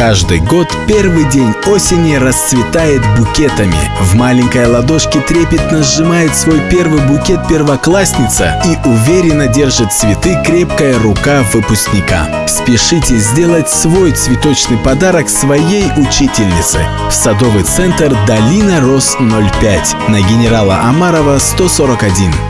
Каждый год первый день осени расцветает букетами. В маленькой ладошке трепетно сжимает свой первый букет первоклассница и уверенно держит цветы крепкая рука выпускника. Спешите сделать свой цветочный подарок своей учительнице в садовый центр «Долина Рос 05» на генерала Амарова 141.